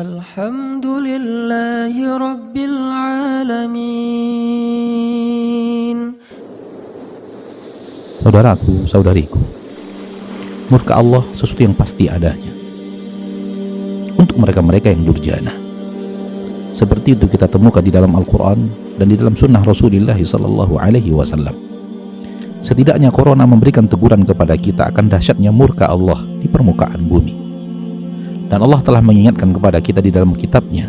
الحمد لله رب العالمين Saudaraku, saudariku, murka Allah sesuatu yang pasti adanya. Untuk mereka-mereka yang durjana. Seperti itu kita temukan di dalam Al-Quran dan di dalam sunnah Rasulullah Sallallahu Alaihi Wasallam. Setidaknya corona memberikan teguran kepada kita akan dahsyatnya murka Allah di permukaan bumi. Dan Allah telah mengingatkan kepada kita di dalam kitabnya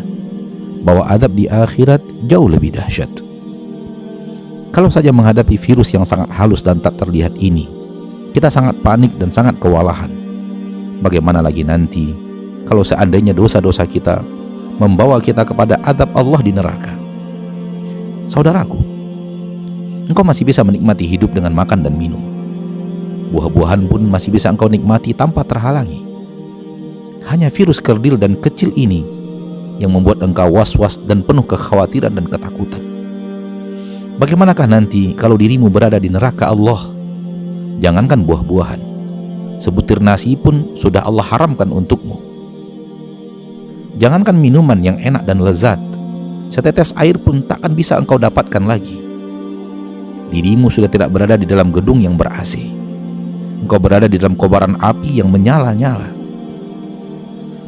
bahwa adab di akhirat jauh lebih dahsyat. Kalau saja menghadapi virus yang sangat halus dan tak terlihat ini, kita sangat panik dan sangat kewalahan. Bagaimana lagi nanti kalau seandainya dosa-dosa kita membawa kita kepada adab Allah di neraka? Saudaraku, engkau masih bisa menikmati hidup dengan makan dan minum. Buah-buahan pun masih bisa engkau nikmati tanpa terhalangi. Hanya virus kerdil dan kecil ini yang membuat engkau was-was dan penuh kekhawatiran dan ketakutan. Bagaimanakah nanti kalau dirimu berada di neraka Allah? Jangankan buah-buahan, sebutir nasi pun sudah Allah haramkan untukmu. Jangankan minuman yang enak dan lezat, setetes air pun takkan bisa engkau dapatkan lagi. Dirimu sudah tidak berada di dalam gedung yang ber-AC. Engkau berada di dalam kobaran api yang menyala-nyala.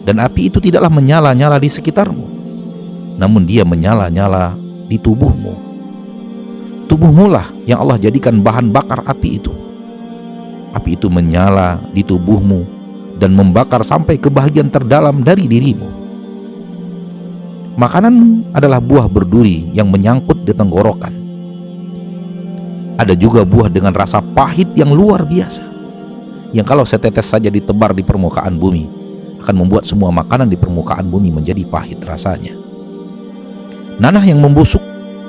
Dan api itu tidaklah menyala-nyala di sekitarmu, namun dia menyala-nyala di tubuhmu tubuhmu lah yang Allah jadikan bahan bakar api itu. Api itu menyala di tubuhmu dan membakar sampai ke bagian terdalam dari dirimu. Makanan adalah buah berduri yang menyangkut di tenggorokan. Ada juga buah dengan rasa pahit yang luar biasa. Yang kalau setetes saja ditebar di permukaan bumi, akan membuat semua makanan di permukaan bumi menjadi pahit rasanya. Nanah yang membusuk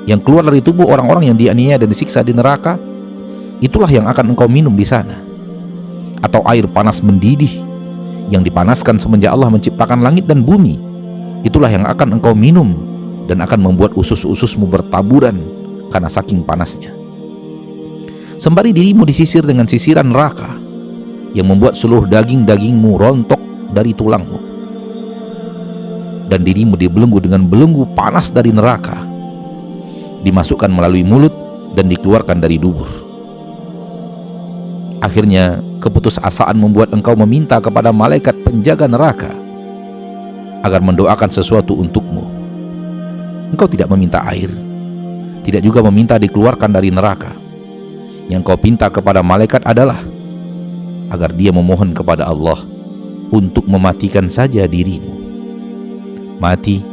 yang keluar dari tubuh orang-orang yang dianiaya dan disiksa di neraka, itulah yang akan engkau minum di sana. Atau air panas mendidih yang dipanaskan semenjak Allah menciptakan langit dan bumi, itulah yang akan engkau minum dan akan membuat usus-ususmu bertaburan karena saking panasnya. Sembari dirimu disisir dengan sisiran neraka yang membuat seluruh daging-dagingmu rontok dari tulangmu. Dan dirimu dibelenggu dengan belenggu panas dari neraka dimasukkan melalui mulut dan dikeluarkan dari dubur. Akhirnya, keputusasaan membuat engkau meminta kepada malaikat penjaga neraka agar mendoakan sesuatu untukmu. Engkau tidak meminta air, tidak juga meminta dikeluarkan dari neraka. Yang kau pinta kepada malaikat adalah agar dia memohon kepada Allah untuk mematikan saja dirimu. Mati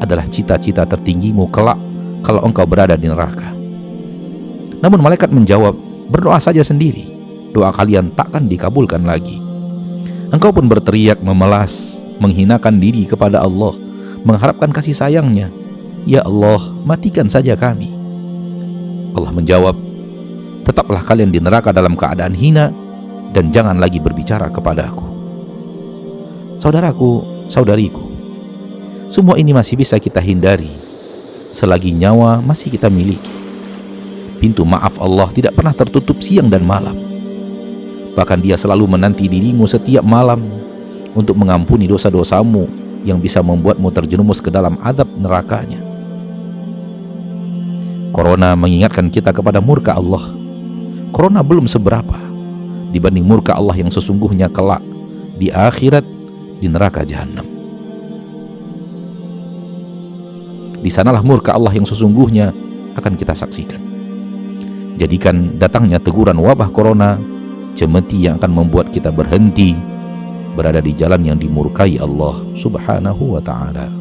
adalah cita-cita tertinggimu kelak kalau engkau berada di neraka. Namun malaikat menjawab, berdoa saja sendiri, doa kalian takkan dikabulkan lagi. Engkau pun berteriak memelas, menghinakan diri kepada Allah, mengharapkan kasih sayangnya. Ya Allah, matikan saja kami. Allah menjawab, tetaplah kalian di neraka dalam keadaan hina dan jangan lagi berbicara kepadaku. Saudaraku, saudariku, semua ini masih bisa kita hindari selagi nyawa masih kita miliki. Pintu maaf Allah tidak pernah tertutup siang dan malam. Bahkan dia selalu menanti dirimu setiap malam untuk mengampuni dosa-dosamu yang bisa membuatmu terjerumus ke dalam adab nerakanya. Corona mengingatkan kita kepada murka Allah. Corona belum seberapa dibanding murka Allah yang sesungguhnya kelak di akhirat di neraka jahanam. di sanalah murka Allah yang sesungguhnya akan kita saksikan. Jadikan datangnya teguran wabah corona cemeti yang akan membuat kita berhenti berada di jalan yang dimurkai Allah Subhanahu wa taala.